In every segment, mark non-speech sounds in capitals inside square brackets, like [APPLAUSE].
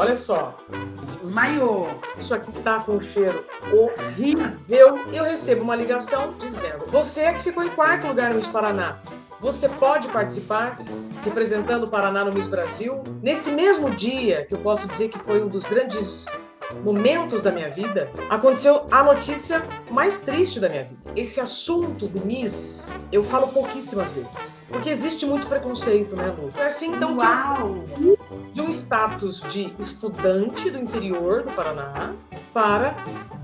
Olha só. Maiô. Isso aqui tá com um cheiro horrível. Eu recebo uma ligação dizendo: Você é que ficou em quarto lugar no Miss Paraná. Você pode participar representando o Paraná no Miss Brasil. Nesse mesmo dia, que eu posso dizer que foi um dos grandes momentos da minha vida, aconteceu a notícia mais triste da minha vida. Esse assunto do Miss, eu falo pouquíssimas vezes. Porque existe muito preconceito, né, Lu? É assim, então, Uau. que de um status de estudante do interior do Paraná para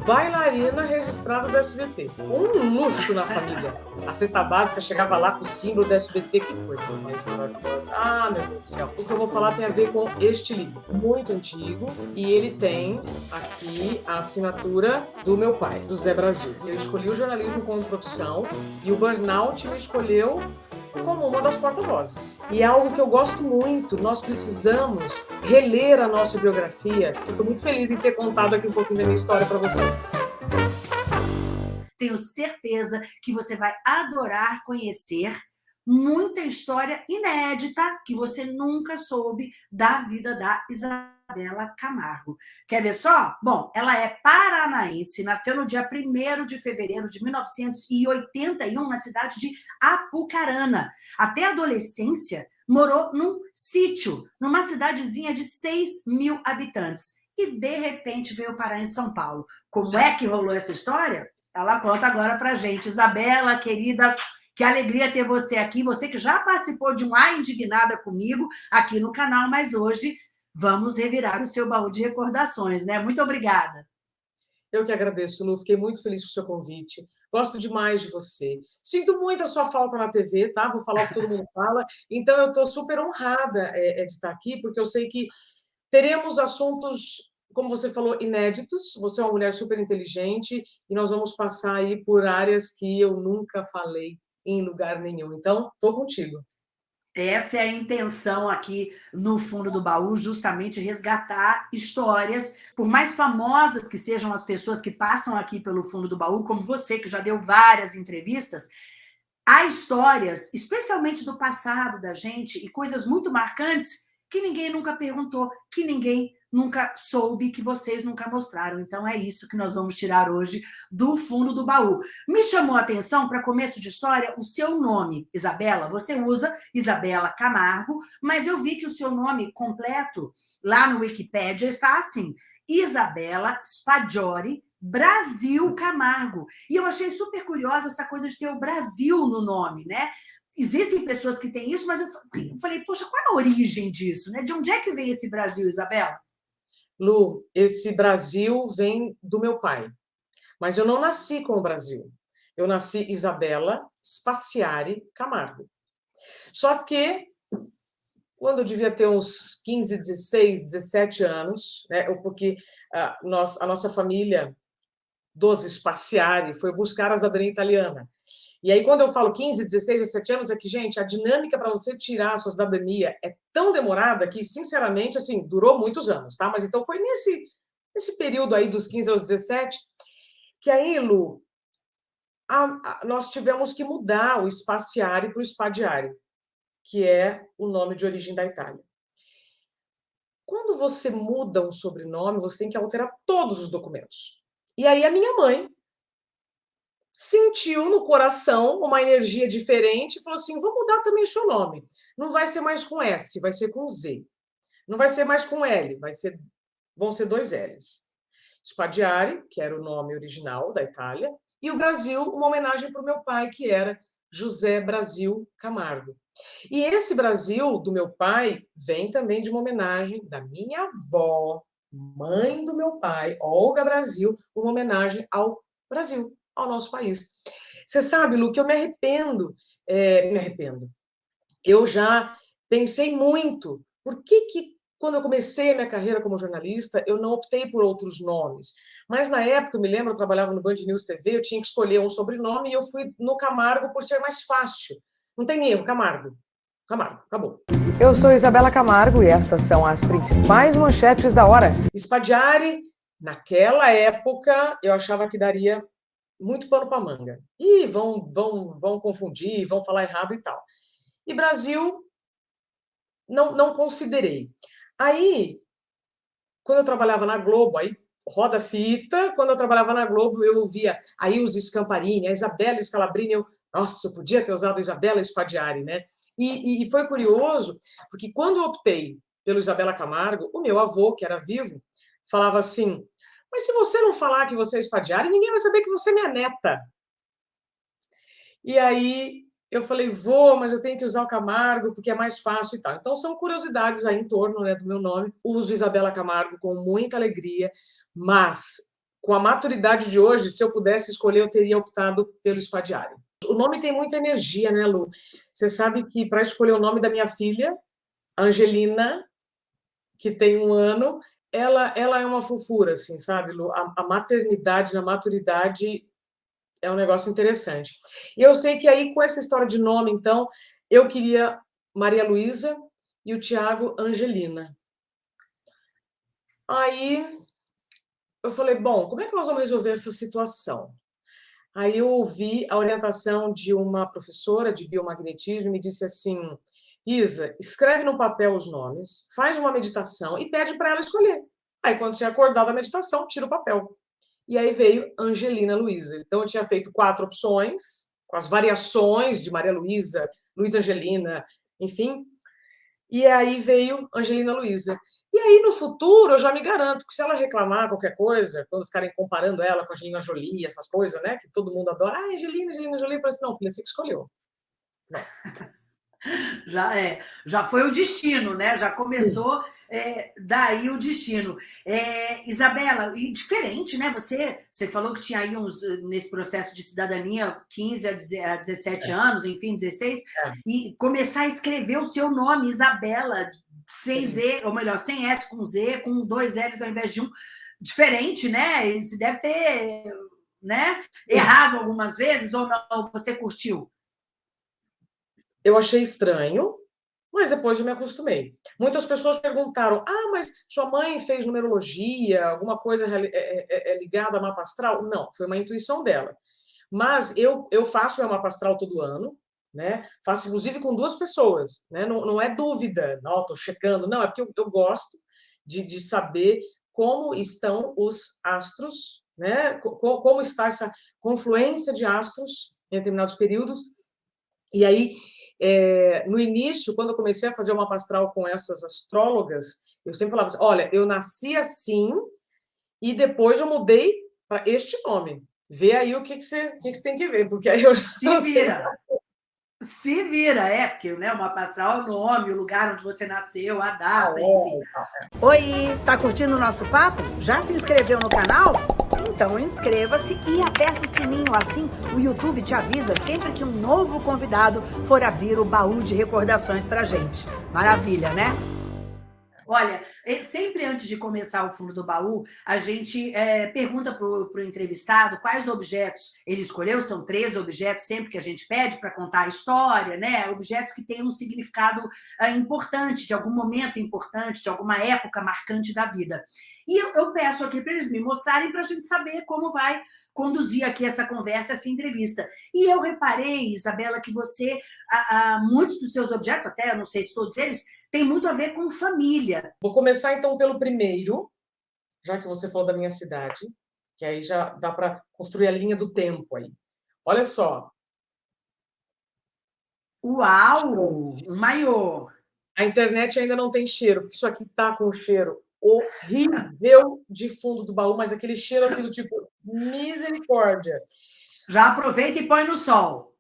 bailarina registrada do SBT. Um luxo na família. A cesta básica chegava lá com o símbolo do SBT, que coisa mais maravilhosa. Ah, meu Deus do céu. O que eu vou falar tem a ver com este livro, muito antigo, e ele tem aqui a assinatura do meu pai, do Zé Brasil. Eu escolhi o jornalismo como profissão e o burnout me escolheu como uma das porta-vozes. E é algo que eu gosto muito, nós precisamos reler a nossa biografia. Eu estou muito feliz em ter contado aqui um pouquinho da minha história para você. Tenho certeza que você vai adorar conhecer muita história inédita que você nunca soube da vida da Isabela Camargo. Quer ver só? Bom, ela é paranaense, nasceu no dia 1 de fevereiro de 1981 na cidade de Apucarana. Até a adolescência, morou num sítio, numa cidadezinha de 6 mil habitantes. E, de repente, veio parar em São Paulo. Como é que rolou essa história? Ela conta agora pra gente. Isabela, querida, que alegria ter você aqui, você que já participou de um A Indignada comigo aqui no canal, mas hoje vamos revirar o seu baú de recordações, né? Muito obrigada. Eu que agradeço, Lu, fiquei muito feliz com o seu convite. Gosto demais de você. Sinto muito a sua falta na TV, tá? Vou falar o que todo mundo fala. Então, eu estou super honrada é, de estar aqui, porque eu sei que teremos assuntos, como você falou, inéditos. Você é uma mulher super inteligente e nós vamos passar aí por áreas que eu nunca falei em lugar nenhum. Então, estou contigo. Essa é a intenção aqui no fundo do baú, justamente resgatar histórias, por mais famosas que sejam as pessoas que passam aqui pelo fundo do baú, como você, que já deu várias entrevistas, há histórias, especialmente do passado da gente, e coisas muito marcantes que ninguém nunca perguntou, que ninguém nunca soube, que vocês nunca mostraram. Então, é isso que nós vamos tirar hoje do fundo do baú. Me chamou a atenção, para começo de história, o seu nome, Isabela. Você usa Isabela Camargo, mas eu vi que o seu nome completo, lá no Wikipedia, está assim, Isabela Spaggiori Brasil Camargo. E eu achei super curiosa essa coisa de ter o Brasil no nome, né? Existem pessoas que têm isso, mas eu falei, poxa, qual é a origem disso? Né? De onde é que vem esse Brasil, Isabela? Lu, esse Brasil vem do meu pai. Mas eu não nasci com o Brasil. Eu nasci Isabela Spaciari Camargo. Só que, quando eu devia ter uns 15, 16, 17 anos, né, porque a, nós, a nossa família dos Spaciari foi buscar a cidadania italiana. E aí, quando eu falo 15, 16, 17 anos, é que, gente, a dinâmica para você tirar a sua cidadania é tão demorada que, sinceramente, assim, durou muitos anos, tá? Mas então foi nesse, nesse período aí dos 15 aos 17 que aí, Lu, a, a, nós tivemos que mudar o espaciário para o espadiário, que é o nome de origem da Itália. Quando você muda um sobrenome, você tem que alterar todos os documentos. E aí a minha mãe sentiu no coração uma energia diferente e falou assim: vou mudar também o seu nome. Não vai ser mais com S, vai ser com Z. Não vai ser mais com L, vai ser, vão ser dois L's. Spadiari, que era o nome original da Itália, e o Brasil, uma homenagem para o meu pai, que era José Brasil Camargo. E esse Brasil do meu pai vem também de uma homenagem da minha avó, mãe do meu pai, Olga Brasil, uma homenagem ao Brasil, ao nosso país. Você sabe, Lu, que eu me arrependo, é, me arrependo. Eu já pensei muito, por que que quando eu comecei a minha carreira como jornalista, eu não optei por outros nomes. Mas na época, eu me lembro, eu trabalhava no Band News TV, eu tinha que escolher um sobrenome e eu fui no Camargo por ser mais fácil. Não tem erro, Camargo. Camargo, acabou. Eu sou Isabela Camargo e estas são as principais manchetes da hora. Spadiari, naquela época, eu achava que daria muito pano para manga. E vão, vão, vão confundir, vão falar errado e tal. E Brasil, não, não considerei. Aí, quando eu trabalhava na Globo, aí roda fita, quando eu trabalhava na Globo, eu ouvia aí os Scamparini, a Isabela Scalabrini, eu, nossa, eu podia ter usado a Isabela Spadiari, né? E, e, foi curioso, porque quando eu optei pelo Isabela Camargo, o meu avô, que era vivo, falava assim, mas se você não falar que você é Spadiari, ninguém vai saber que você é minha neta. E aí eu falei, vou, mas eu tenho que usar o Camargo porque é mais fácil e tal. Então, são curiosidades aí em torno né, do meu nome. Uso Isabela Camargo com muita alegria, mas com a maturidade de hoje, se eu pudesse escolher, eu teria optado pelo Spadiari. O nome tem muita energia, né, Lu? Você sabe que para escolher o nome da minha filha, Angelina, que tem um ano, ela, ela é uma fofura, assim, sabe, Lu? A, a maternidade, na maturidade, é um negócio interessante. E eu sei que aí, com essa história de nome, então, eu queria Maria Luísa e o Tiago Angelina. Aí eu falei, bom, como é que nós vamos resolver essa situação? Aí eu ouvi a orientação de uma professora de biomagnetismo e me disse assim, Isa, escreve no papel os nomes, faz uma meditação e pede para ela escolher. Aí, quando você acordar da meditação, tira o papel. E aí veio Angelina Luiza. Então, eu tinha feito quatro opções, com as variações de Maria Luísa, Luiz Angelina, enfim. E aí veio Angelina Luiza. E aí, no futuro, eu já me garanto que se ela reclamar qualquer coisa, quando ficarem comparando ela com a Angelina Jolie, essas coisas, né? Que todo mundo adora. Ah, Angelina, Angelina Jolie. Eu falei assim, não, filha, você que escolheu. Não. Já é, já foi o destino, né? Já começou é, daí o destino. É, Isabela, e diferente, né? Você, você falou que tinha aí uns, nesse processo de cidadania 15 a 17 é. anos, enfim, 16, é. e começar a escrever o seu nome, Isabela, sem Z, ou melhor, sem S com Z, com dois L's ao invés de um. Diferente, né? E você deve ter né, errado algumas vezes, ou não? Você curtiu? Eu achei estranho, mas depois eu me acostumei. Muitas pessoas perguntaram: ah, mas sua mãe fez numerologia, alguma coisa é, é, é ligada a mapa astral? Não, foi uma intuição dela. Mas eu, eu faço meu mapa astral todo ano, né? Faço inclusive com duas pessoas, né? Não, não é dúvida, não, estou checando, não, é porque eu, eu gosto de, de saber como estão os astros, né? Como está essa confluência de astros em determinados períodos. E aí é, no início, quando eu comecei a fazer uma pastral com essas astrólogas, eu sempre falava assim, olha, eu nasci assim e depois eu mudei para este nome. Vê aí o que, que, você, que, que você tem que ver, porque aí eu já Se vira. Se vira, é, porque né, uma pastral é o nome, o lugar onde você nasceu, a data, ah, enfim. É. Oi, tá curtindo o nosso papo? Já se inscreveu no canal? Então inscreva-se e aperta o sininho, assim o YouTube te avisa sempre que um novo convidado for abrir o baú de recordações pra gente. Maravilha, né? Olha, sempre antes de começar o fundo do baú, a gente é, pergunta para o entrevistado quais objetos ele escolheu, são três objetos sempre que a gente pede para contar a história, né? Objetos que têm um significado é, importante, de algum momento importante, de alguma época marcante da vida. E eu, eu peço aqui para eles me mostrarem para a gente saber como vai conduzir aqui essa conversa, essa entrevista. E eu reparei, Isabela, que você, a, a, muitos dos seus objetos, até não sei se todos eles, tem muito a ver com família. Vou começar então pelo primeiro, já que você falou da minha cidade, que aí já dá para construir a linha do tempo aí. Olha só. Uau! Um maior. A internet ainda não tem cheiro, porque isso aqui tá com cheiro horrível de fundo do baú, mas aquele cheiro assim do tipo misericórdia. Já aproveita e põe no sol.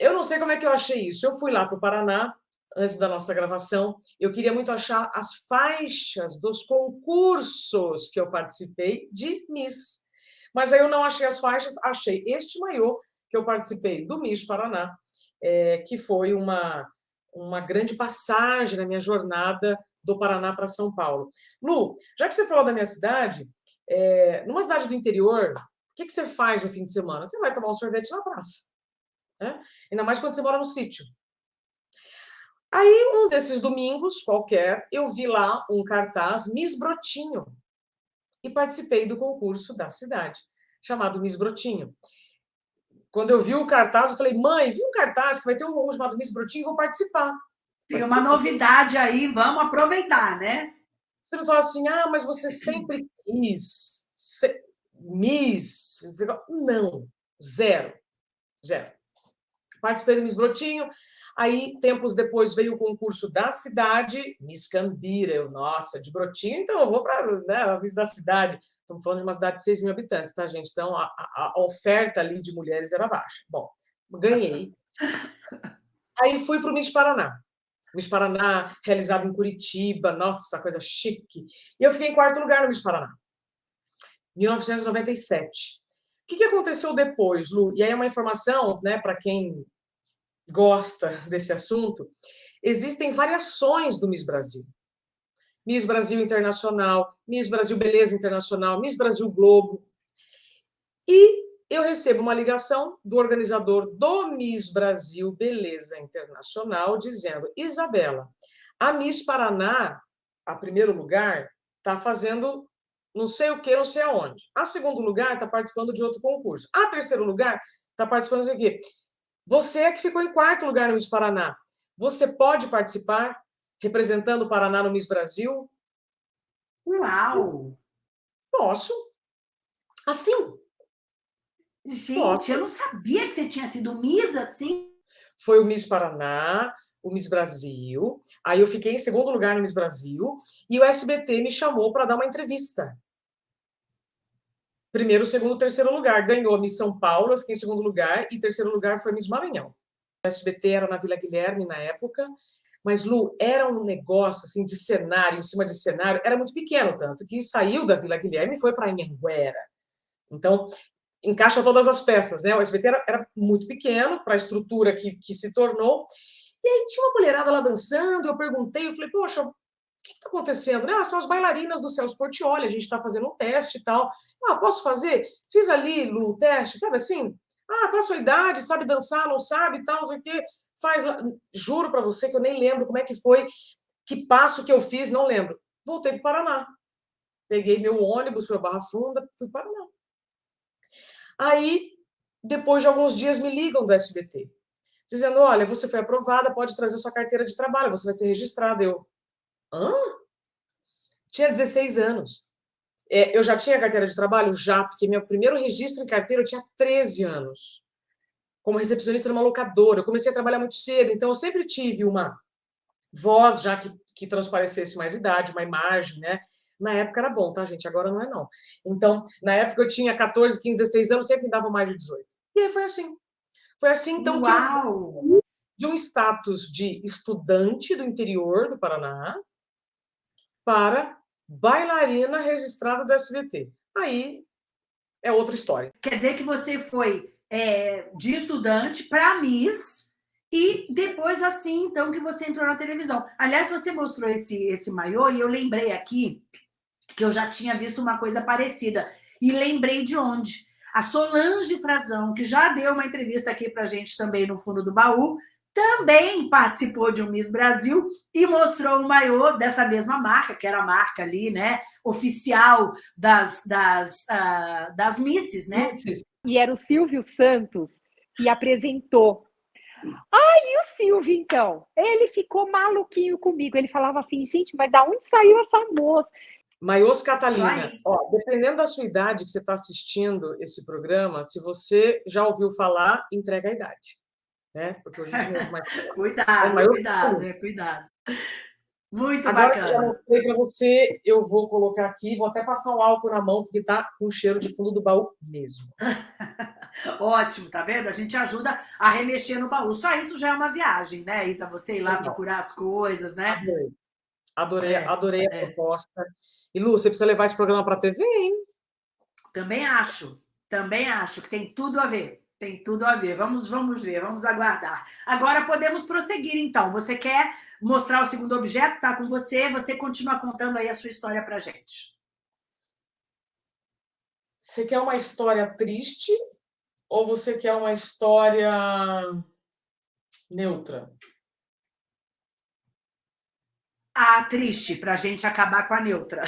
Eu não sei como é que eu achei isso. Eu fui lá para o Paraná antes da nossa gravação, eu queria muito achar as faixas dos concursos que eu participei de Miss. Mas aí eu não achei as faixas, achei este maiô que eu participei do Miss Paraná, é, que foi uma, uma grande passagem na minha jornada do Paraná para São Paulo. Lu, já que você falou da minha cidade, é, numa cidade do interior, o que, que você faz no fim de semana? Você vai tomar um sorvete na praça. Né? Ainda mais quando você mora no sítio. Aí, um desses domingos, qualquer, eu vi lá um cartaz Miss Brotinho e participei do concurso da cidade, chamado Miss Brotinho. Quando eu vi o cartaz, eu falei, mãe, vi um cartaz que vai ter um concurso chamado Miss Brotinho, vou participar. Tem uma novidade aí, vamos aproveitar, né? Você não fala assim, ah, mas você sempre quis. Se... Miss. Não, zero. Zero. Participei do Miss Brotinho, aí, tempos depois, veio o concurso da cidade, Miss Cambira, eu, nossa, de Brotinho, então eu vou para né, a Miss da cidade. Estamos falando de uma cidade de 6 mil habitantes, tá, gente? Então, a, a, a oferta ali de mulheres era baixa. Bom, ganhei. Aí fui para o Miss Paraná. Miss Paraná, realizado em Curitiba, nossa, coisa chique. E eu fiquei em quarto lugar no Miss Paraná, 1997. O que, que aconteceu depois, Lu? E aí é uma informação, né, para quem gosta desse assunto, existem variações do Miss Brasil. Miss Brasil Internacional, Miss Brasil Beleza Internacional, Miss Brasil Globo. E eu recebo uma ligação do organizador do Miss Brasil Beleza Internacional dizendo: Isabela, a Miss Paraná, a primeiro lugar, está fazendo não sei o que, não sei aonde. A segundo lugar está participando de outro concurso. A terceiro lugar está participando de quê? Você é que ficou em quarto lugar no Miss Paraná. Você pode participar representando o Paraná no Miss Brasil? Uau! Posso. Assim. Gente, Posso. eu não sabia que você tinha sido Miss assim. Foi o Miss Paraná, o Miss Brasil. Aí eu fiquei em segundo lugar no Miss Brasil e o SBT me chamou para dar uma entrevista. Primeiro, segundo, terceiro lugar. Ganhou a Miss São Paulo, eu fiquei em segundo lugar, e terceiro lugar foi Miss Maranhão. O SBT era na Vila Guilherme na época, mas, Lu, era um negócio assim de cenário, em cima de cenário, era muito pequeno, tanto que saiu da Vila Guilherme e foi para Anhanguera. Então, encaixa todas as peças, né? O SBT era, era muito pequeno para a estrutura que, que se tornou, e aí tinha uma mulherada lá dançando, eu perguntei, eu falei, poxa, o que está acontecendo? Ah, são as bailarinas do Celso Portioli, a gente está fazendo um teste e tal. Ah, posso fazer? Fiz ali, o teste, sabe assim? Ah, qual a sua idade? Sabe dançar, não sabe e tal, não sei o quê. Faz lá. Juro para você que eu nem lembro como é que foi, que passo que eu fiz, não lembro. Voltei para o Paraná. Peguei meu ônibus, fui a Barra Funda, fui para o Paraná. Aí, depois de alguns dias, me ligam do SBT dizendo: olha, você foi aprovada, pode trazer sua carteira de trabalho, você vai ser registrada. Eu, hã? Tinha 16 anos. É, eu já tinha carteira de trabalho? Já, porque meu primeiro registro em carteira eu tinha 13 anos. Como recepcionista numa locadora. Eu comecei a trabalhar muito cedo, então eu sempre tive uma voz já que, que transparecesse mais idade, uma imagem, né? Na época era bom, tá, gente? Agora não é, não. Então, na época eu tinha 14, 15, 16 anos, sempre me dava mais de 18. E aí foi assim. Foi assim, então, Uau. que eu de um status de estudante do interior do Paraná para bailarina registrada do SBT. Aí é outra história. Quer dizer que você foi é, de estudante para Miss e depois assim, então, que você entrou na televisão. Aliás, você mostrou esse, esse maiô e eu lembrei aqui que eu já tinha visto uma coisa parecida. E lembrei de onde? A Solange Frazão, que já deu uma entrevista aqui para gente também no Fundo do Baú, também participou de um Miss Brasil e mostrou o maiô dessa mesma marca, que era a marca ali, né, oficial das, das, uh, das Misses, né? E era o Silvio Santos que apresentou. Ah, e o Silvio, então? Ele ficou maluquinho comigo. Ele falava assim, gente, mas da onde saiu essa moça? Maios Catalina, ó, dependendo da sua idade que você está assistindo esse programa, se você já ouviu falar, entrega a idade. Né? Porque hoje a gente mais... [LAUGHS] cuidado, é cuidado, é, cuidado. Muito Agora bacana. já mostrei para você, eu vou colocar aqui, vou até passar um álcool na mão, porque tá com cheiro de fundo do baú mesmo. [LAUGHS] Ótimo, tá vendo? A gente ajuda a remexer no baú. Só isso já é uma viagem, né, Isa? Você ir lá Legal. procurar as coisas, né? Adorei. Adorei, é, adorei a é. proposta. E, Lu, você precisa levar esse programa para a TV, hein? Também acho, também acho que tem tudo a ver. Tem tudo a ver. Vamos, vamos ver, vamos aguardar. Agora podemos prosseguir, então. Você quer mostrar o segundo objeto? Tá com você. Você continua contando aí a sua história para gente. Você quer uma história triste ou você quer uma história neutra? a triste, para a gente acabar com a neutra.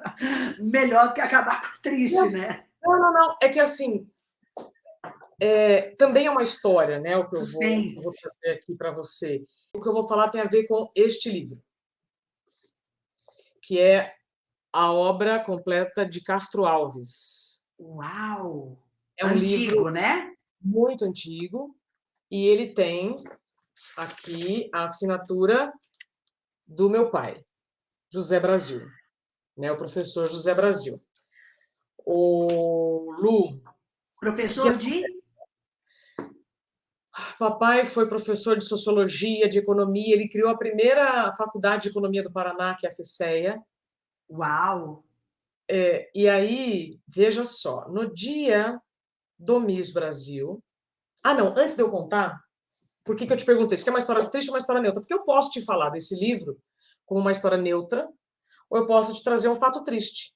[LAUGHS] Melhor do que acabar com a triste, não, né? Não, não, não. É que assim, é, também é uma história, né? O que eu vou, eu vou trazer aqui para você. O que eu vou falar tem a ver com este livro. que é a obra completa de Castro Alves. Uau! É um Antigo, livro né? muito antigo, e ele tem aqui a assinatura do meu pai, José Brasil, né? o professor José Brasil. O Lu... Professor de? Papai foi professor de Sociologia, de Economia, ele criou a primeira faculdade de Economia do Paraná, que é a FECEA. Uau! É, e aí, veja só, no dia do Miss Brasil... Ah, não, antes de eu contar, por que, que eu te perguntei? Isso é uma história triste ou uma história neutra? Porque eu posso te falar desse livro como uma história neutra, ou eu posso te trazer um fato triste.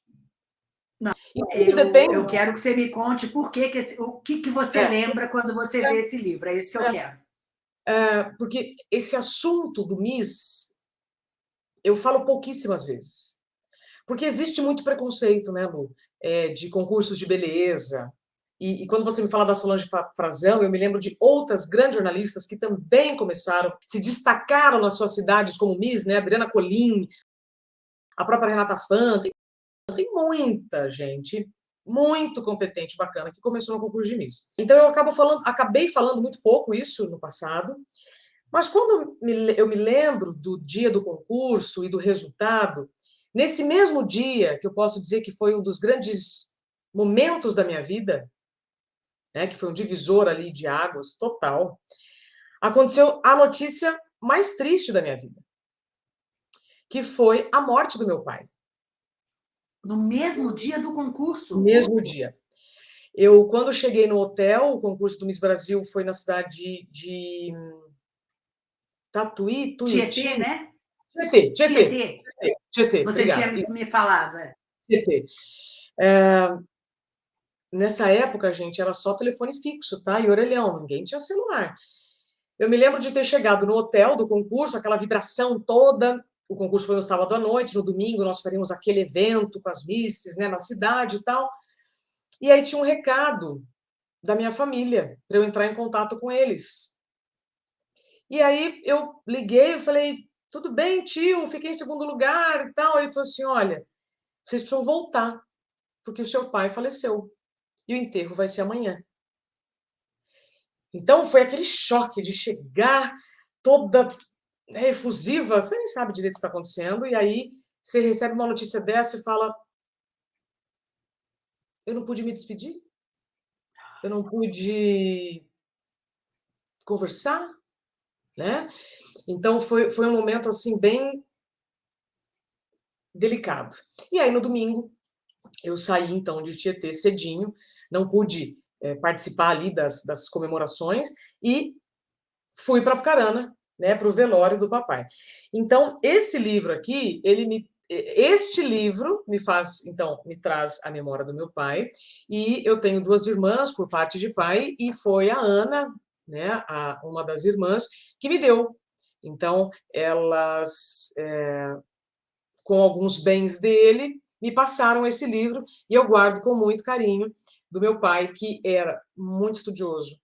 Não, eu, depende... eu quero que você me conte por que, que esse, o que, que você é. lembra quando você é. vê esse livro. É isso que eu é. quero. É, porque esse assunto do Miss, eu falo pouquíssimas vezes. Porque existe muito preconceito, né, Lu? É, de concursos de beleza, e, e, quando você me fala da Solange Frazão, eu me lembro de outras grandes jornalistas que também começaram, se destacaram nas suas cidades como Miss, né? Adriana Colim, a própria Renata Fã, tem, muita gente muito competente, bacana, que começou no concurso de Miss. Então eu acabo falando, acabei falando muito pouco isso no passado, mas quando eu me lembro do dia do concurso e do resultado, nesse mesmo dia, que eu posso dizer que foi um dos grandes momentos da minha vida, né, que foi um divisor ali de águas total, aconteceu a notícia mais triste da minha vida, que foi a morte do meu pai. No mesmo dia do concurso? No mesmo dia. Eu, quando cheguei no hotel, o concurso do Miss Brasil foi na cidade de Tatuí, Tuiuti. Tietê, né? Tietê, Tietê. Tietê. Tietê. Você obrigado. tinha me falado. É. Tietê. É, Nessa época, gente, era só telefone fixo, tá? E orelhão, ninguém tinha celular. Eu me lembro de ter chegado no hotel do concurso, aquela vibração toda. O concurso foi no sábado à noite, no domingo nós faríamos aquele evento com as misses, né, na cidade e tal. E aí tinha um recado da minha família para eu entrar em contato com eles. E aí eu liguei e falei: "Tudo bem, tio, fiquei em segundo lugar e tal". Ele falou assim: "Olha, vocês precisam voltar, porque o seu pai faleceu" e o enterro vai ser amanhã. Então, foi aquele choque de chegar toda né, efusiva, você nem sabe direito o que está acontecendo, e aí você recebe uma notícia dessa e fala: Eu não pude me despedir? Eu não pude conversar? Né? Então, foi, foi um momento assim bem delicado. E aí, no domingo, eu saí então de Tietê cedinho, não pude é, participar ali das, das comemorações e fui para Apucarana, né, para o velório do papai. Então, esse livro aqui, ele me este livro me faz, então, me traz a memória do meu pai, e eu tenho duas irmãs por parte de pai, e foi a Ana, né, a, uma das irmãs, que me deu. Então, elas, é, com alguns bens dele, me passaram esse livro, e eu guardo com muito carinho, do meu pai, que era muito estudioso,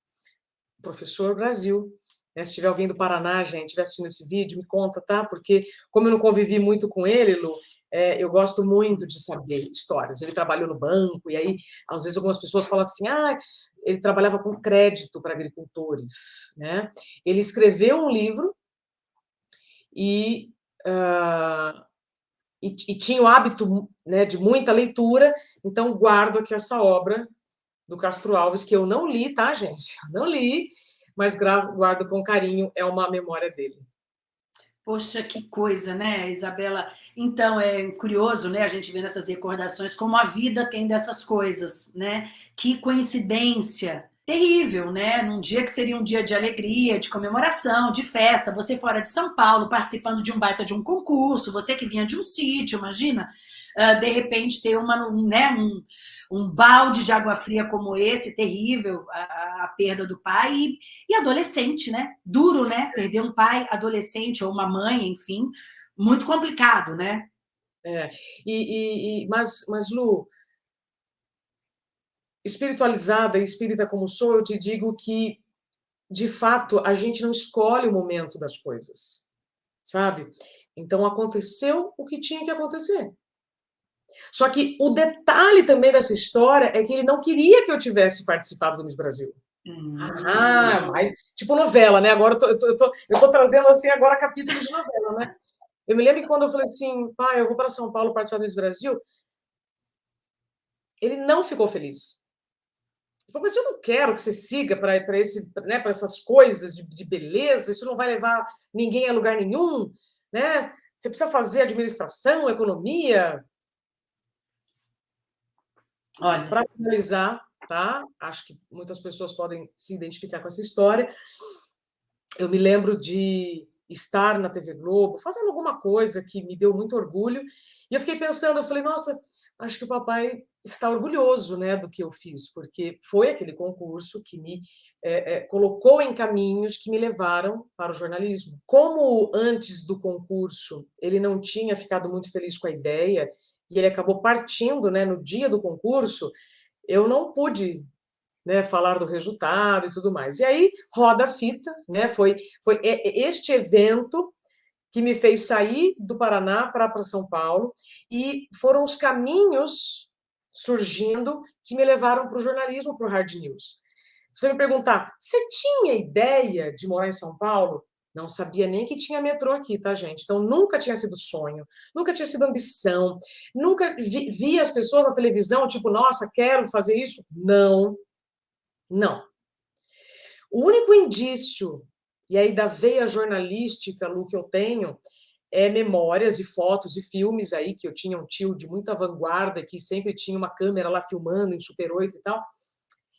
professor Brasil. Né? Se tiver alguém do Paraná, gente, estiver assistindo esse vídeo, me conta, tá? Porque, como eu não convivi muito com ele, Lu, é, eu gosto muito de saber histórias. Ele trabalhou no banco, e aí, às vezes, algumas pessoas falam assim, ah, ele trabalhava com crédito para agricultores, né? Ele escreveu um livro e, uh, e, e, tinha o hábito né, de muita leitura, então guardo aqui essa obra do Castro Alves, que eu não li, tá, gente? não li, mas guardo com carinho, é uma memória dele. Poxa, que coisa, né, Isabela? Então, é curioso, né, a gente vê nessas recordações como a vida tem dessas coisas, né? Que coincidência terrível, né? Num dia que seria um dia de alegria, de comemoração, de festa, você fora de São Paulo, participando de um baita de um concurso, você que vinha de um sítio, imagina, uh, de repente ter uma, né, um, um balde de água fria como esse, terrível, a, a perda do pai, e, e, adolescente, né? Duro, né? Perder um pai adolescente ou uma mãe, enfim, muito complicado, né? É, e, e, mas, mas, Lu, espiritualizada e espírita como sou, eu te digo que, de fato, a gente não escolhe o momento das coisas. sabe? Então aconteceu o que tinha que acontecer. Só que o detalhe também dessa história é que ele não queria que eu tivesse participado do Miss Brasil. Hum. Ah, mas tipo novela, né? Agora eu tô, eu, tô, eu, tô, eu tô trazendo assim agora capítulo de novela, né? Eu me lembro que quando eu falei assim, pai, eu vou para São Paulo participar do Miss Brasil, ele não ficou feliz. Ele falou, mas eu não quero que você siga para né, essas coisas de, de beleza, isso não vai levar ninguém a lugar nenhum, né? Você precisa fazer administração, economia. Olha. Para finalizar, tá? Acho que muitas pessoas podem se identificar com essa história. Eu me lembro de estar na TV Globo, fazendo alguma coisa que me deu muito orgulho, e eu fiquei pensando, eu falei, nossa, acho que o papai está orgulhoso né, do que eu fiz, porque foi aquele concurso que me é, é, colocou em caminhos que me levaram para o jornalismo. Como antes do concurso ele não tinha ficado muito feliz com a ideia, e ele acabou partindo né, no dia do concurso, eu não pude né, falar do resultado e tudo mais. E aí roda a fita, né, foi, foi este evento que me fez sair do Paraná para São Paulo, e foram os caminhos surgindo que me levaram para o jornalismo, para o Hard News. Você me perguntar, você tinha ideia de morar em São Paulo? Não sabia nem que tinha metrô aqui, tá, gente? Então, nunca tinha sido sonho, nunca tinha sido ambição, nunca vi, vi as pessoas na televisão, tipo, nossa, quero fazer isso. Não, não. O único indício, e aí da veia jornalística, Lu, que eu tenho, é memórias e fotos e filmes aí, que eu tinha um tio de muita vanguarda, que sempre tinha uma câmera lá filmando em Super 8 e tal.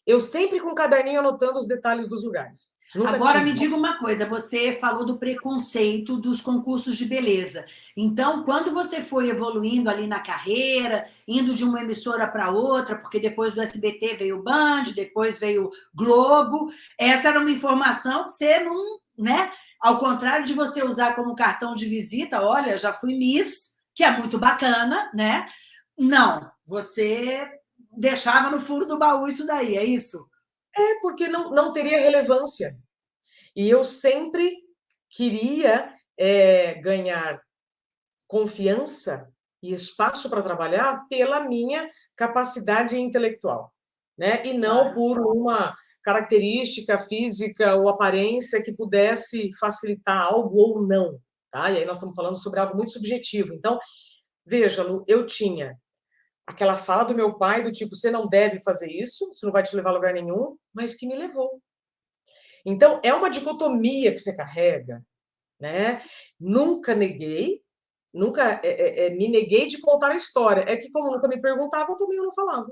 Eu sempre com um caderninho anotando os detalhes dos lugares. Nunca Agora tive. me diga uma coisa, você falou do preconceito dos concursos de beleza. Então, quando você foi evoluindo ali na carreira, indo de uma emissora para outra, porque depois do SBT veio o Band, depois veio Globo, essa era uma informação que você não, né? Ao contrário de você usar como cartão de visita, olha, já fui Miss, que é muito bacana, né? Não, você deixava no fundo do baú isso daí, é isso? É, porque não, não teria relevância. E eu sempre queria é, ganhar confiança e espaço para trabalhar pela minha capacidade intelectual, né? E não por uma característica física ou aparência que pudesse facilitar algo ou não, tá? E aí nós estamos falando sobre algo muito subjetivo. Então, veja, Lu, eu tinha aquela fala do meu pai do tipo, você não deve fazer isso, isso não vai te levar a lugar nenhum, mas que me levou. Então, é uma dicotomia que você carrega, né? Nunca neguei, nunca é, é, é, me neguei de contar a história. É que, como nunca me perguntavam, também eu não falava.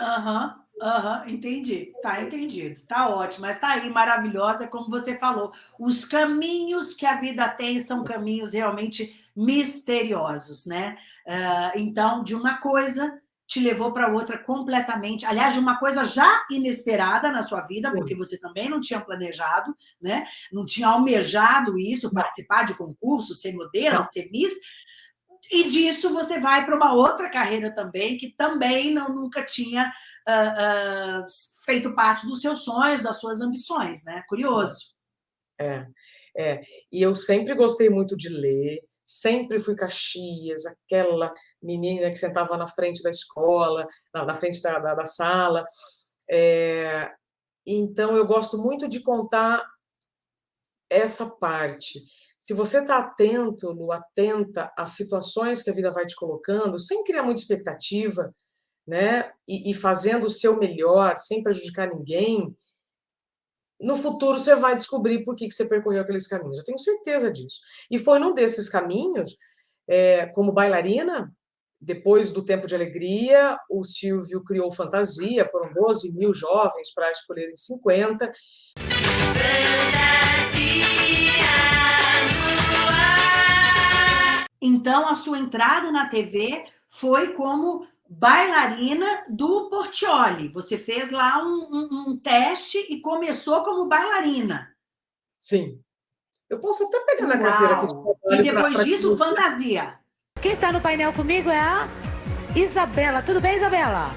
Aham, uhum, uhum, entendi. Tá entendido. Tá ótimo. Mas tá aí, maravilhosa, como você falou. Os caminhos que a vida tem são caminhos realmente misteriosos, né? Uh, então, de uma coisa te levou para outra completamente, aliás, de uma coisa já inesperada na sua vida, porque você também não tinha planejado, né? não tinha almejado isso, participar de concurso, ser modelo, ser miss, e disso você vai para uma outra carreira também, que também não, nunca tinha uh, uh, feito parte dos seus sonhos, das suas ambições, né? Curioso. É, é. E eu sempre gostei muito de ler, sempre fui Caxias, aquela menina que sentava na frente da escola, na, na frente da, da, da sala. É, então, eu gosto muito de contar essa parte. Se você está atento, Lu, atenta às situações que a vida vai te colocando, sem criar muita expectativa, né? e, e fazendo o seu melhor, sem prejudicar ninguém, no futuro você vai descobrir por que, que você percorreu aqueles caminhos. Eu tenho certeza disso. E foi num desses caminhos, é, como bailarina, depois do Tempo de Alegria, o Silvio criou Fantasia, foram 12 mil jovens para escolherem 50. Então, a sua entrada na TV foi como bailarina do Portioli. Você fez lá um, um, um, teste e começou como bailarina. Sim. Eu posso até pegar na carteira aqui. De e depois pra, pra disso, que... fantasia. Quem está no painel comigo é a Isabela. Tudo bem, Isabela?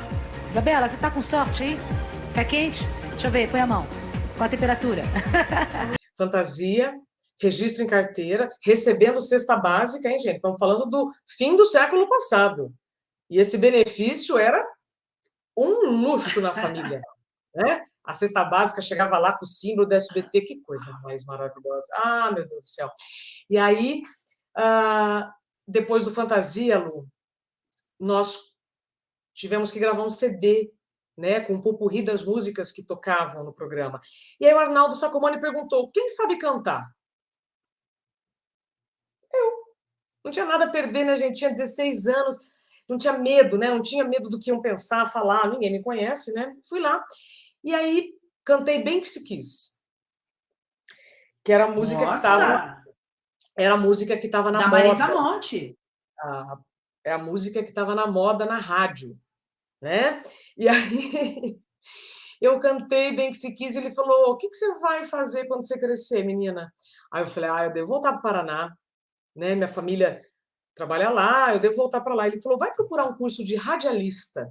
Isabela, você está com sorte, hein? Tá quente? Deixa eu ver, põe a mão. Qual a temperatura? [LAUGHS] fantasia. registro em carteira, recebendo cesta básica, hein, gente? Estamos falando do fim do século passado. E esse benefício era um luxo na família, né? A cesta básica chegava lá com o símbolo da SBT, que coisa mais maravilhosa. Ah, meu Deus do céu. E aí, ah, depois do Fantasia, Lu, nós tivemos que gravar um CD, né, com um pupurri das músicas que tocavam no programa. E aí o Arnaldo Sacomani perguntou, quem sabe cantar? Eu. Não tinha nada a perder, né, gente? Tinha 16 anos, não tinha medo, né? Não tinha medo do que iam pensar, falar, ninguém me conhece, né? Fui lá. E aí cantei bem que se quis. Que era a música Nossa. que estava era a música que estava na da moda. Marisa Monte. A, é a música que estava na moda na rádio, né? E aí [LAUGHS] eu cantei bem que se quis e ele falou: "O que que você vai fazer quando você crescer, menina?" Aí eu falei: "Ah, eu devo voltar para o Paraná, né? Minha família trabalha lá, eu devo voltar para lá". Ele falou: "Vai procurar um curso de radialista,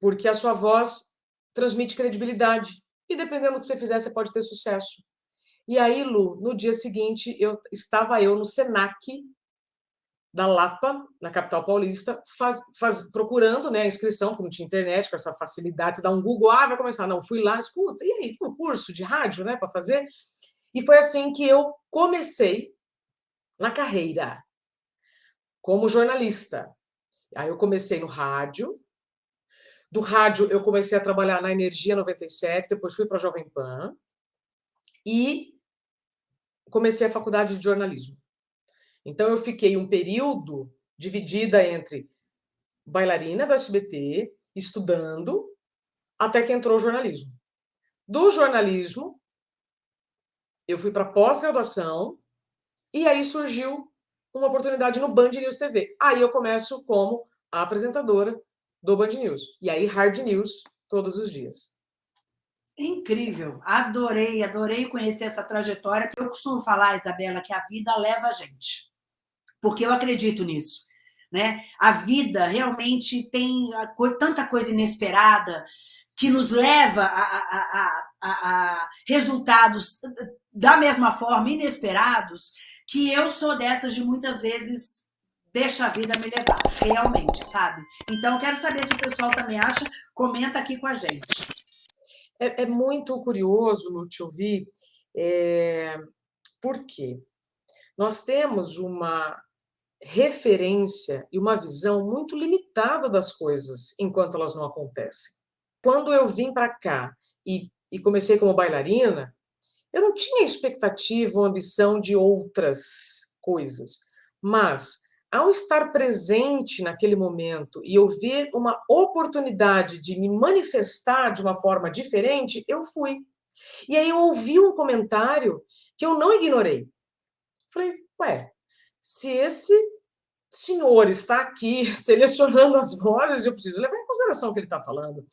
porque a sua voz transmite credibilidade e dependendo do que você fizer, você pode ter sucesso". E aí, Lu, no dia seguinte, eu estava eu no Senac da Lapa, na capital paulista, faz, faz, procurando né, a inscrição, porque não tinha internet, com essa facilidade, você dá um Google, ah, vai começar. Não, fui lá, escuta, e aí, tem um curso de rádio né, para fazer? E foi assim que eu comecei na carreira, como jornalista. Aí eu comecei no rádio, do rádio eu comecei a trabalhar na Energia 97, depois fui para a Jovem Pan, e comecei a faculdade de jornalismo. Então, eu fiquei um período dividida entre bailarina do SBT, estudando, até que entrou o jornalismo. Do jornalismo, eu fui para pós-graduação, e aí surgiu uma oportunidade no Band News TV. Aí eu começo como apresentadora do Band News. E aí, hard news todos os dias. Incrível, adorei, adorei conhecer essa trajetória. Eu costumo falar, Isabela, que a vida leva a gente, porque eu acredito nisso. Né? A vida realmente tem tanta coisa inesperada que nos leva a, a, a, a, resultados da mesma forma inesperados, que eu sou dessas de muitas vezes deixa a vida me levar, realmente, sabe? Então, quero saber se o pessoal também acha, comenta aqui com a gente. É, é muito curioso, Lu, te ouvir, é, por quê? Nós temos uma referência e uma visão muito limitada das coisas enquanto elas não acontecem. Quando eu vim para cá e, e comecei como bailarina, eu não tinha expectativa ou ambição de outras coisas, mas ao estar presente naquele momento e eu ver uma oportunidade de me manifestar de uma forma diferente, eu fui. E aí eu ouvi um comentário que eu não ignorei. Falei, ué, se esse senhor está aqui [LAUGHS] selecionando as vozes, eu preciso levar em consideração o que ele está falando.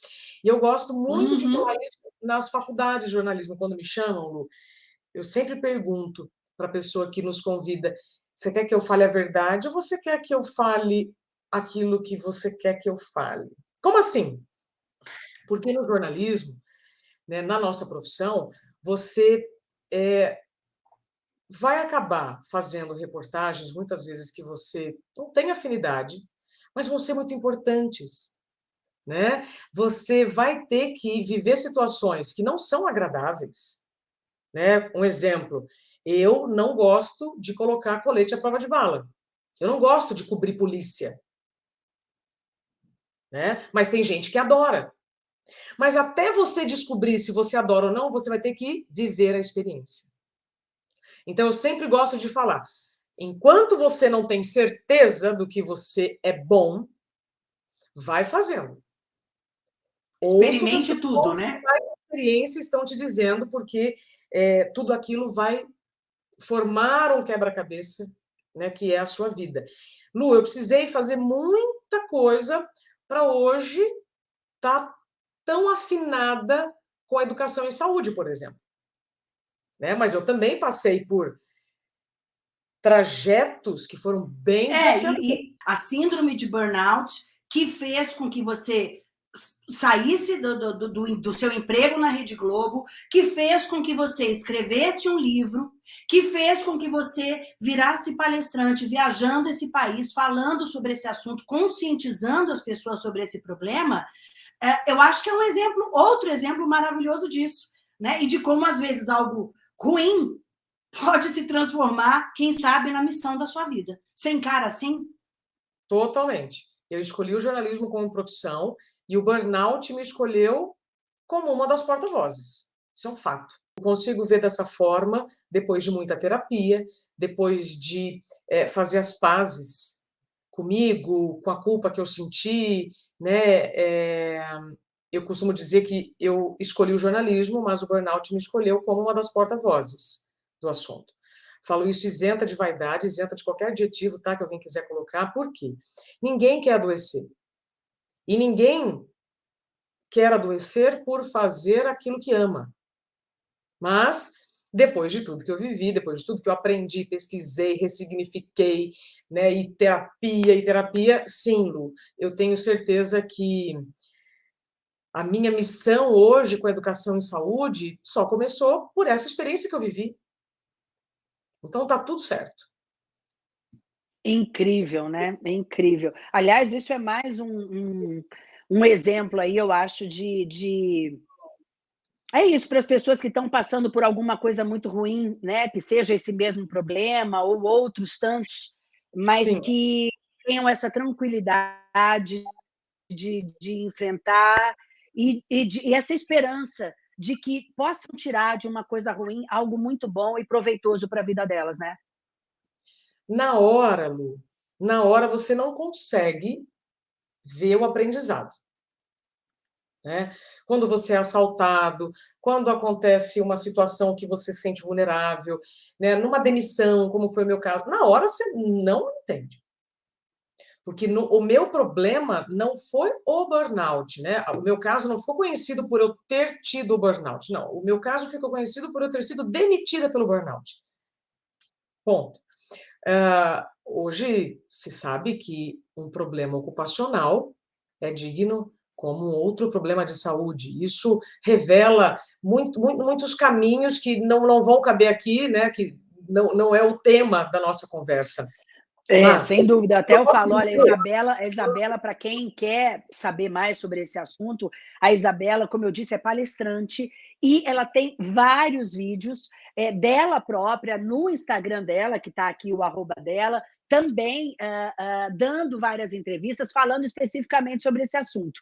E eu gosto muito uhum. de falar isso nas faculdades de jornalismo, quando me chamam, Lu. Eu sempre pergunto para a pessoa que nos convida, você quer que eu fale a verdade ou você quer que eu fale aquilo que você quer que eu fale? Como assim? Porque no jornalismo, né, na nossa profissão, você é, vai acabar fazendo reportagens, muitas vezes, que você não tem afinidade, mas vão ser muito importantes. Né? Você vai ter que viver situações que não são agradáveis. Né? Um exemplo, eu não gosto de colocar colete à prova de bala. Eu não gosto de cobrir polícia. Né? Mas tem gente que adora. Mas até você descobrir se você adora ou não, você vai ter que viver a experiência. Então, eu sempre gosto de falar, enquanto você não tem certeza do que você é bom, vai fazendo. Experimente tudo, né? A experiência estão te dizendo, porque é, tudo aquilo vai formar um quebra-cabeça, né, que é a sua vida. Lu, eu precisei fazer muita coisa para hoje estar tá tão afinada com a educação em saúde, por exemplo. Né? Mas eu também passei por trajetos que foram bem é, e a síndrome de burnout que fez com que você saísse do, do, do, do, seu emprego na Rede Globo, que fez com que você escrevesse um livro que fez com que você virasse palestrante, viajando esse país, falando sobre esse assunto, conscientizando as pessoas sobre esse problema, é, eu acho que é um exemplo, outro exemplo maravilhoso disso, né? E de como, às vezes, algo ruim pode se transformar, quem sabe, na missão da sua vida. Sem cara assim? Totalmente. Eu escolhi o jornalismo como profissão e o burnout me escolheu como uma das porta-vozes. Isso é um fato. Eu consigo ver dessa forma, depois de muita terapia, depois de é, fazer as pazes comigo, com a culpa que eu senti, né? É, eu costumo dizer que eu escolhi o jornalismo, mas o burnout me escolheu como uma das porta-vozes do assunto. Falo isso isenta de vaidade, isenta de qualquer adjetivo tá, que alguém quiser colocar, por quê? Ninguém quer adoecer. E ninguém quer adoecer por fazer aquilo que ama. Mas, depois de tudo que eu vivi, depois de tudo que eu aprendi, pesquisei, ressignifiquei, né, e terapia, e terapia, sim, Lu, eu tenho certeza que a minha missão hoje com a educação em saúde só começou por essa experiência que eu vivi. Então, tá tudo certo. Incrível, né? É incrível. Aliás, isso é mais um, um, um exemplo aí, eu acho, de, de é isso para as pessoas que estão passando por alguma coisa muito ruim, né? Que seja esse mesmo problema ou outros tantos, mas Sim. que tenham essa tranquilidade de, de enfrentar e, e, de, e essa esperança de que possam tirar de uma coisa ruim algo muito bom e proveitoso para a vida delas, né? Na hora, Lu, na hora você não consegue ver o aprendizado. Né? Quando você é assaltado, quando acontece uma situação que você se sente vulnerável, né? numa demissão, como foi o meu caso, na hora você não entende. Porque no, o meu problema não foi o burnout, né? O meu caso não ficou conhecido por eu ter tido o burnout, não. O meu caso ficou conhecido por eu ter sido demitida pelo burnout. Ponto. Uh, hoje se sabe que um problema ocupacional é digno como outro problema de saúde. Isso revela muito, muito, muitos caminhos que não, não vão caber aqui, né? que não, não é o tema da nossa conversa. É, Mas, sem dúvida. Até eu falo, olha, Isabela, Isabela, para quem quer saber mais sobre esse assunto, a Isabela, como eu disse, é palestrante e ela tem vários vídeos é, dela própria no Instagram dela, que está aqui o arroba dela, também uh, uh, dando várias entrevistas, falando especificamente sobre esse assunto.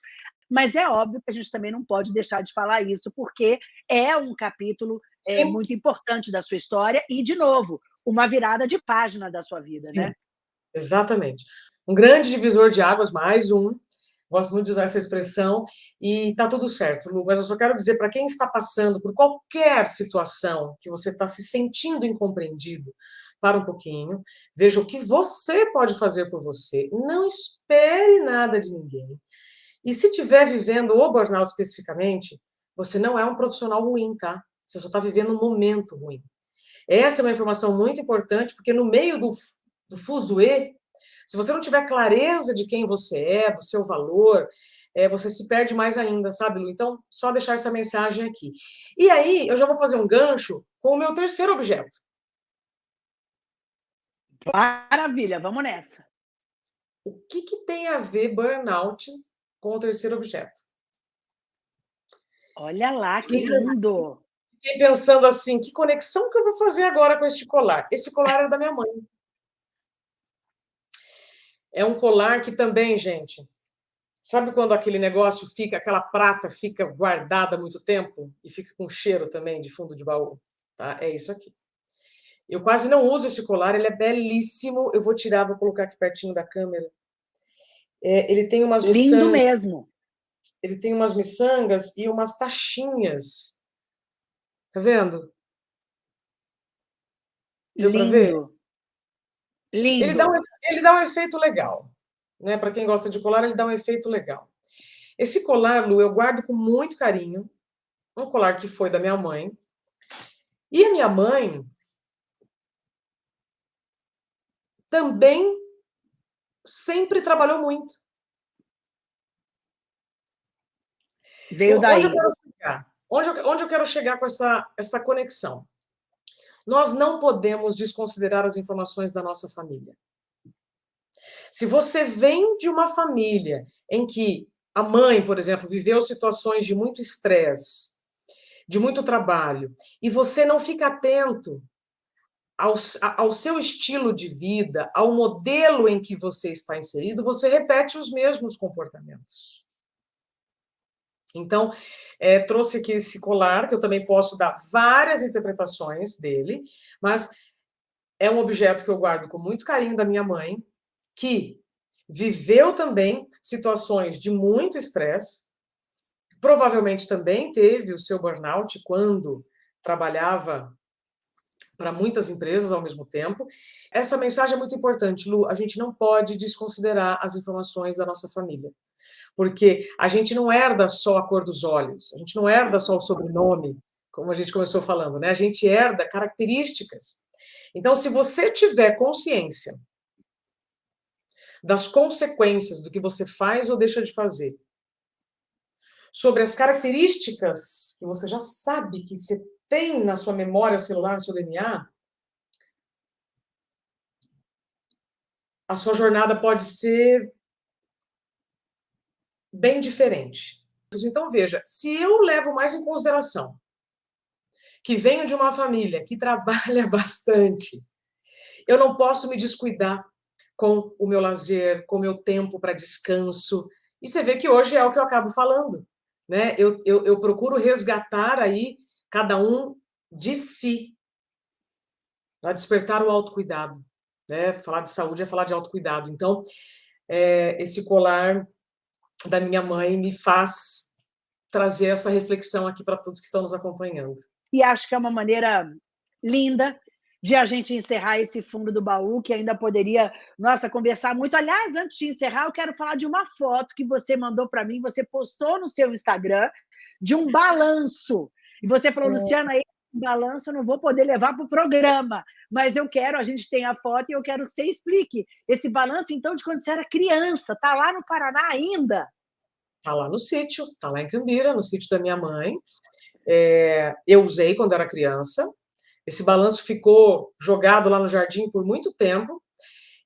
Mas é óbvio que a gente também não pode deixar de falar isso, porque é um capítulo é, muito importante da sua história e, de novo, uma virada de página da sua vida, Sim, né? Exatamente. Um grande divisor de águas, mais um. Gosto muito de usar essa expressão, e está tudo certo, Lu, mas eu só quero dizer para quem está passando por qualquer situação que você está se sentindo incompreendido, para um pouquinho, veja o que você pode fazer por você, não espere nada de ninguém. E se estiver vivendo o burnout especificamente, você não é um profissional ruim, tá? Você só está vivendo um momento ruim. Essa é uma informação muito importante, porque no meio do, do fuzuê, se você não tiver clareza de quem você é, do seu valor, é, você se perde mais ainda, sabe, Lu? Então, só deixar essa mensagem aqui. E aí, eu já vou fazer um gancho com o meu terceiro objeto, Maravilha, vamos nessa. O que, que tem a ver burnout com o terceiro objeto? Olha lá, que lindo! Fiquei pensando assim, que conexão que eu vou fazer agora com este colar? Esse colar era da minha mãe. É um colar que também, gente, sabe quando aquele negócio fica, aquela prata fica guardada muito tempo e fica com cheiro também de fundo de baú? Tá? É isso aqui. Eu quase não uso esse colar, ele é belíssimo. Eu vou tirar, vou colocar aqui pertinho da câmera. É, ele tem umas Lindo miçangas, mesmo. Ele tem umas miçangas e umas tachinhas. Tá vendo? Deu Lindo. ver? Lindo. Ele dá, um, ele dá um efeito legal. Né? Para quem gosta de colar, ele dá um efeito legal. Esse colar, Lu, eu guardo com muito carinho. Um colar que foi da minha mãe. E a minha mãe, também sempre trabalhou muito. Veio daí. Onde eu quero chegar, onde eu, onde eu quero chegar com essa, essa conexão? Nós não podemos desconsiderar as informações da nossa família. Se você vem de uma família em que a mãe, por exemplo, viveu situações de muito estresse, de muito trabalho, e você não fica atento ao, ao seu estilo de vida, ao modelo em que você está inserido, você repete os mesmos comportamentos. Então, é, trouxe aqui esse colar, que eu também posso dar várias interpretações dele, mas é um objeto que eu guardo com muito carinho da minha mãe, que viveu também situações de muito estresse, provavelmente também teve o seu burnout quando trabalhava para muitas empresas ao mesmo tempo. Essa mensagem é muito importante, Lu, a gente não pode desconsiderar as informações da nossa família porque a gente não herda só a cor dos olhos, a gente não herda só o sobrenome, como a gente começou falando, né? A gente herda características. Então, se você tiver consciência das consequências do que você faz ou deixa de fazer, sobre as características que você já sabe que você tem na sua memória celular, no seu DNA, a sua jornada pode ser bem diferente. Então, veja, se eu levo mais em consideração que venho de uma família que [LAUGHS] trabalha bastante, eu não posso me descuidar com o meu lazer, com o meu tempo para descanso. E você vê que hoje é o que eu acabo falando. Né? Eu, eu, eu procuro resgatar aí cada um de si, para despertar o autocuidado. Né? Falar de saúde é falar de autocuidado. Então, é, esse colar da minha mãe me faz trazer essa reflexão aqui para todos que estão nos acompanhando. E acho que é uma maneira linda de a gente encerrar esse fundo do baú, que ainda poderia, nossa, conversar muito. Aliás, antes de encerrar, eu quero falar de uma foto que você mandou para mim, você postou no seu Instagram, de um balanço. E você falou, é. Luciana, esse balanço eu não vou poder levar para o programa, mas eu quero, a gente tem a foto e eu quero que você explique esse balanço, então, de quando você era criança. Está lá no Paraná ainda? Está lá no sítio, está lá em Cambira, no sítio da minha mãe. É, eu usei quando era criança. Esse balanço ficou jogado lá no jardim por muito tempo.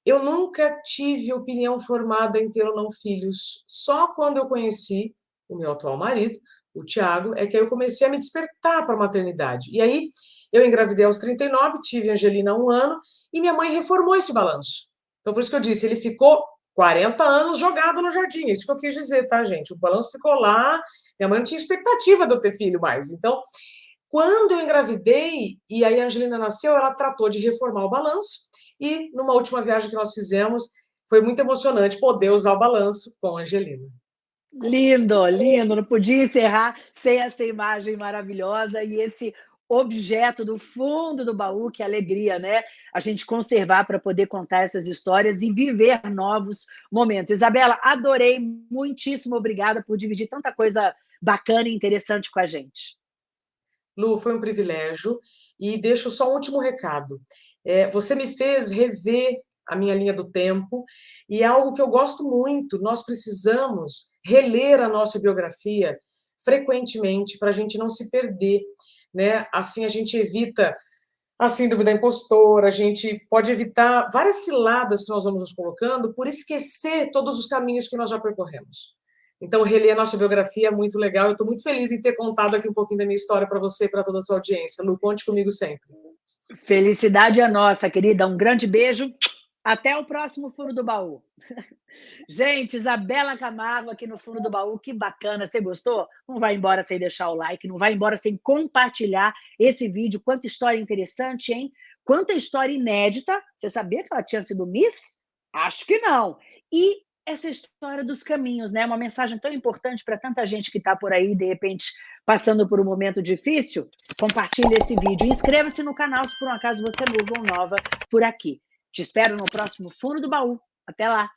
Eu nunca tive opinião formada em ter ou não filhos. Só quando eu conheci o meu atual marido, o Tiago, é que eu comecei a me despertar para a maternidade. E aí eu engravidei aos 39, tive Angelina há um ano, e minha mãe reformou esse balanço. Então, por isso que eu disse, ele ficou 40 anos jogado no jardim. É isso que eu quis dizer, tá, gente? O balanço ficou lá, minha mãe não tinha expectativa de eu ter filho mais. Então, quando eu engravidei e aí a Angelina nasceu, ela tratou de reformar o balanço, e numa última viagem que nós fizemos, foi muito emocionante poder usar o balanço com a Angelina. Lindo, lindo. Não podia encerrar sem essa imagem maravilhosa e esse objeto do fundo do baú, que alegria, né? A gente conservar para poder contar essas histórias e viver novos momentos. Isabela, adorei, muitíssimo obrigada por dividir tanta coisa bacana e interessante com a gente. Lu, foi um privilégio. E deixo só um último recado. É, você me fez rever a minha linha do tempo, e é algo que eu gosto muito. Nós precisamos reler a nossa biografia frequentemente para a gente não se perder né? Assim a gente evita a síndrome da impostora, a gente pode evitar várias ciladas que nós vamos nos colocando por esquecer todos os caminhos que nós já percorremos. Então, reler a nossa biografia é muito legal. Eu estou muito feliz em ter contado aqui um pouquinho da minha história para você e para toda a sua audiência. Lu, conte comigo sempre. Felicidade é nossa, querida. Um grande beijo. Até o próximo Fundo do Baú. [LAUGHS] Gente, Isabela Camargo aqui no fundo do baú, que bacana. Você gostou? Não vai embora sem deixar o like, não vai embora sem compartilhar esse vídeo. Quanta história interessante, hein? Quanta história inédita. Você sabia que ela tinha sido Miss? Acho que não. E essa história dos caminhos, né? Uma mensagem tão importante para tanta gente que está por aí, de repente, passando por um momento difícil. Compartilhe esse vídeo e inscreva-se no canal se por um acaso você é novo ou nova por aqui. Te espero no próximo Fundo do Baú. Até lá!